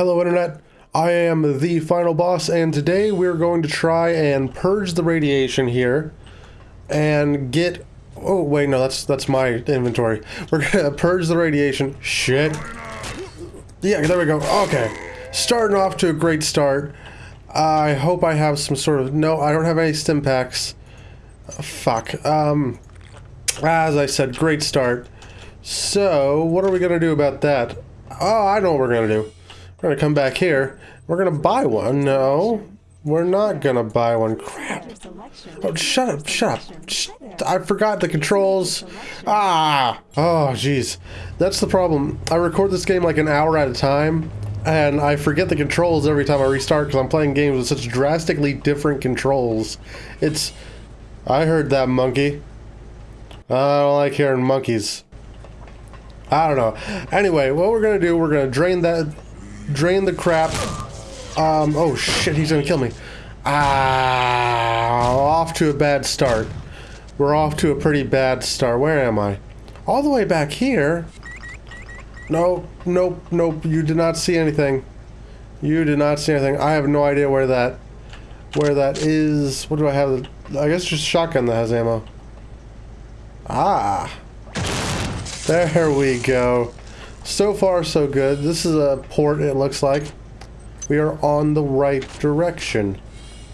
Hello, Internet. I am the final boss, and today we're going to try and purge the radiation here and get. Oh wait, no, that's that's my inventory. We're gonna purge the radiation. Shit. Yeah, there we go. Okay, starting off to a great start. I hope I have some sort of. No, I don't have any stim packs. Fuck. Um, as I said, great start. So, what are we gonna do about that? Oh, I know what we're gonna do. We're gonna come back here. We're gonna buy one. No, we're not gonna buy one. Crap. Oh, shut up, shut up. I forgot the controls. Ah! Oh, jeez. That's the problem. I record this game like an hour at a time, and I forget the controls every time I restart because I'm playing games with such drastically different controls. It's... I heard that, monkey. I don't like hearing monkeys. I don't know. Anyway, what we're gonna do, we're gonna drain that drain the crap. Um, oh shit, he's gonna kill me. Ah, off to a bad start. We're off to a pretty bad start. Where am I? All the way back here? Nope, nope, nope. You did not see anything. You did not see anything. I have no idea where that, where that is. What do I have? I guess just shotgun that has ammo. Ah. There we go. So far, so good. This is a port, it looks like. We are on the right direction.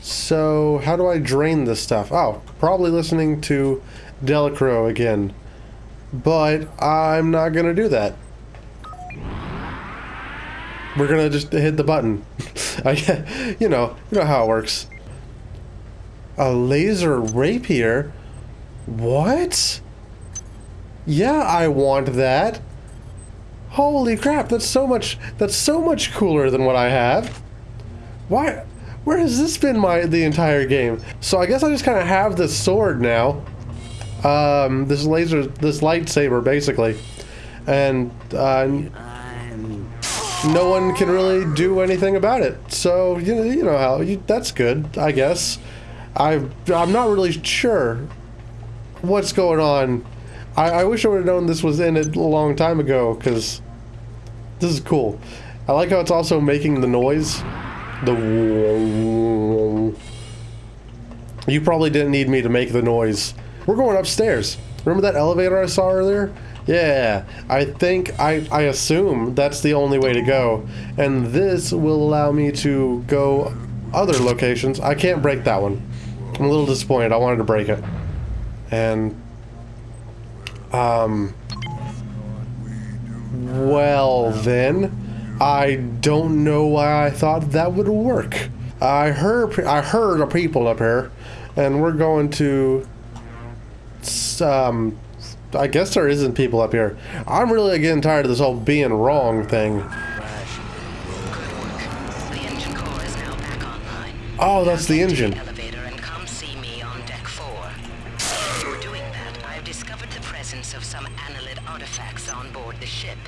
So, how do I drain this stuff? Oh, probably listening to Delacroix again. But I'm not going to do that. We're going to just hit the button. I, you know, you know how it works. A laser rapier? What? Yeah, I want that. Holy crap, that's so much that's so much cooler than what I have. Why where has this been my the entire game? So I guess I just kind of have this sword now. Um, this laser, this lightsaber, basically. And, uh, no one can really do anything about it. So, you know, you know how, you, that's good, I guess. I, I'm not really sure what's going on. I, I wish I would have known this was in it a long time ago, because this is cool. I like how it's also making the noise. The You probably didn't need me to make the noise. We're going upstairs. Remember that elevator I saw earlier? Yeah, I think, I, I assume that's the only way to go. And this will allow me to go other locations. I can't break that one. I'm a little disappointed. I wanted to break it. And, um, well, then, I don't know why I thought that would work. I heard I heard of people up here, and we're going to. Um, I guess there isn't people up here. I'm really getting tired of this whole being wrong thing. Oh, that's the engine. Of some annelid artifacts on board the ship.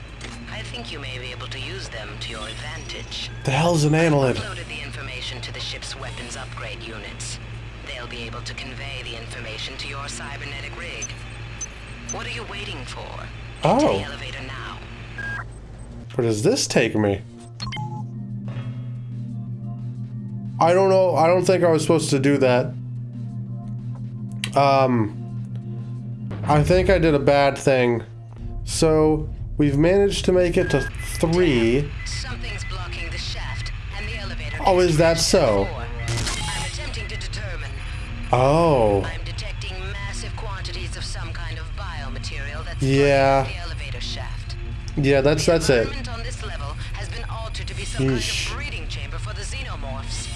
I think you may be able to use them to your advantage. The hell's an annelid? I've uploaded the information to the ship's weapons upgrade units. They'll be able to convey the information to your cybernetic rig. What are you waiting for? Oh. The elevator now. Where does this take me? I don't know. I don't think I was supposed to do that. Um, I think I did a bad thing. So, we've managed to make it to three. Something's blocking the shaft and the elevator. Oh, is that so? I'm attempting to determine. Oh. I'm detecting massive quantities of some kind of biomaterial that's Yeah. the elevator shaft. Yeah, that's that's it. on this level has been altered to be some Yeesh. kind of breeding chamber for the xenomorphs.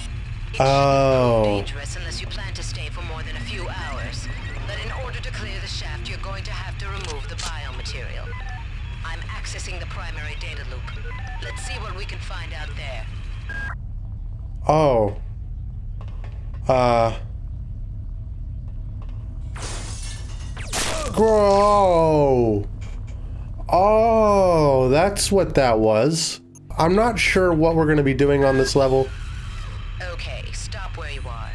Oh. dangerous unless you plan to stay for more than a few hours. But in order to clear the shaft, you're going to have to remove the biomaterial. I'm accessing the primary data loop. Let's see what we can find out there. Oh. Uh. Grow. Oh, that's what that was. I'm not sure what we're going to be doing on this level. Okay, stop where you are.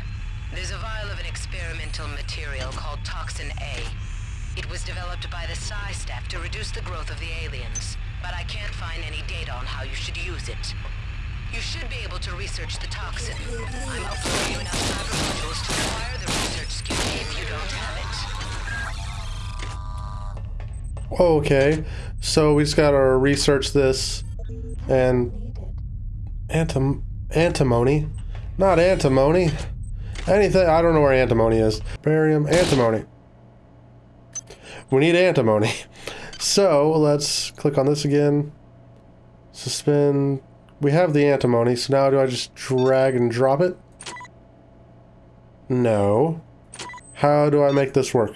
There's a vial of an experimental material called Toxin A. It was developed by the Psi Staff to reduce the growth of the aliens, but I can't find any data on how you should use it. You should be able to research the toxin. I'm uploading you enough cyber modules to acquire the research skill if you don't have it. Okay, so we just gotta research this and antim antimony, not antimony. Anything I don't know where antimony is. Barium, antimony. We need antimony. So let's click on this again. Suspend. We have the antimony, so now do I just drag and drop it? No. How do I make this work?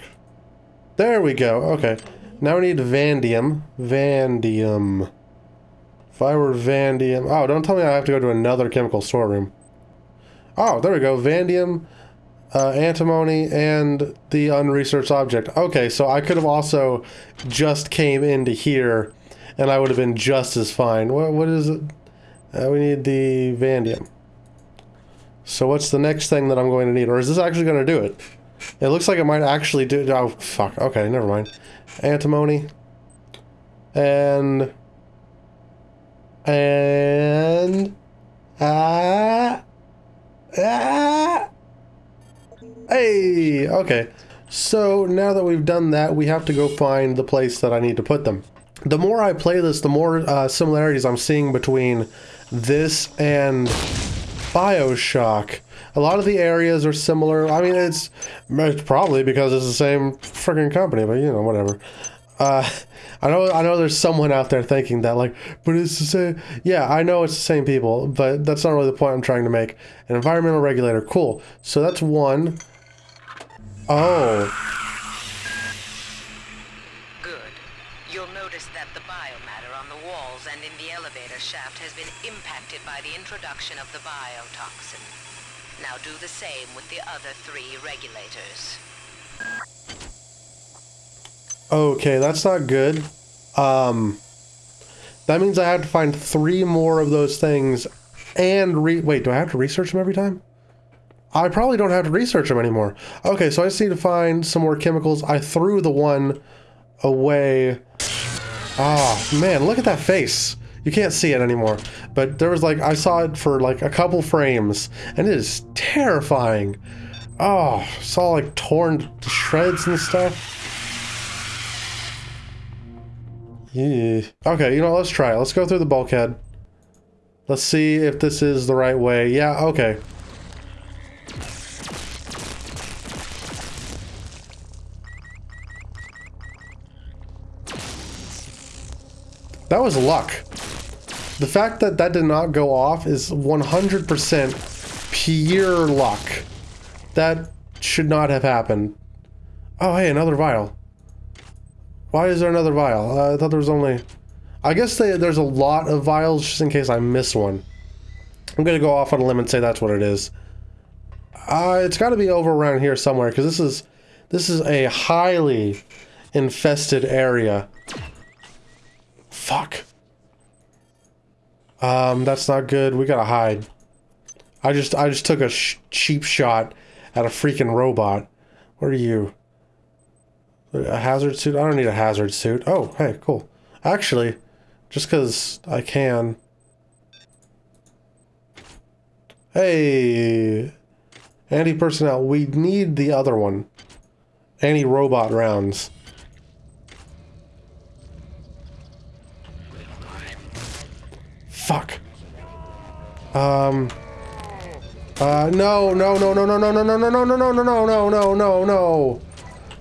There we go. Okay. Now we need vanadium. Vanadium. If I were vanadium... Oh, don't tell me I have to go to another chemical storeroom. Oh, there we go. Vandium, uh, antimony, and the unresearched object. Okay, so I could have also just came into here, and I would have been just as fine. What, what is it? Uh, we need the vandium. So what's the next thing that I'm going to need? Or is this actually going to do it? It looks like it might actually do... Oh, fuck. Okay, never mind. Antimony. And... And... Ah... Ah... Hey! Okay. So, now that we've done that, we have to go find the place that I need to put them. The more I play this, the more uh, similarities I'm seeing between this and Bioshock. A lot of the areas are similar. I mean, it's, it's probably because it's the same freaking company, but you know, whatever. Uh, I know, I know. There's someone out there thinking that, like, but it's the same. Yeah, I know it's the same people, but that's not really the point I'm trying to make. An environmental regulator, cool. So that's one. Oh, Good. You'll notice that the biomatter on the walls and in the elevator shaft has been impacted by the introduction of the biotoxin. Now do the same with the other three regulators. Okay, that's not good. Um, that means I have to find three more of those things, and re. Wait, do I have to research them every time? I probably don't have to research them anymore. Okay, so I just need to find some more chemicals. I threw the one away. Oh, man, look at that face. You can't see it anymore. But there was like, I saw it for like a couple frames, and it is terrifying. Oh, it's all like torn to shreds and stuff. Okay, you know, let's try it. Let's go through the bulkhead. Let's see if this is the right way. Yeah, okay. That was luck. The fact that that did not go off is 100% pure luck. That should not have happened. Oh, hey, another vial. Why is there another vial? Uh, I thought there was only... I guess they, there's a lot of vials just in case I miss one. I'm going to go off on a limb and say that's what it is. Uh, it's got to be over around here somewhere because this is this is a highly infested area. Fuck. Um, that's not good. We gotta hide. I just I just took a sh cheap shot at a freaking robot. What are you? A hazard suit? I don't need a hazard suit. Oh, hey, cool. Actually, just because I can. Hey, anti-personnel. We need the other one. Anti-robot rounds. Fuck. Um. Uh, no, no, no, no, no, no, no, no, no, no, no, no, no, no, no, no, no,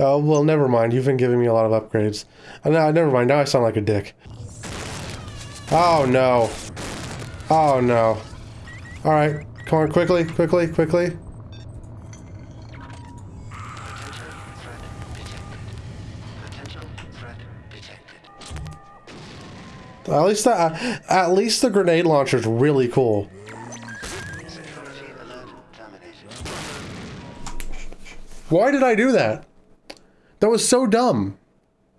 Oh, well, never mind. You've been giving me a lot of upgrades. Uh, no, never mind. Now I sound like a dick. Oh, no. Oh, no. Alright. Come on, quickly, quickly, quickly. At least that, at least the grenade launcher's really cool. Why did I do that? That was so dumb.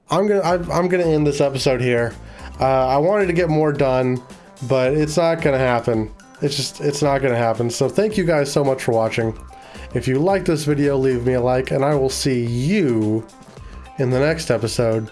I'm gonna I'm, gonna end this episode here. Uh, I wanted to get more done, but it's not gonna happen. It's just it's not gonna happen. So thank you guys so much for watching. If you like this video, leave me a like, and I will see you in the next episode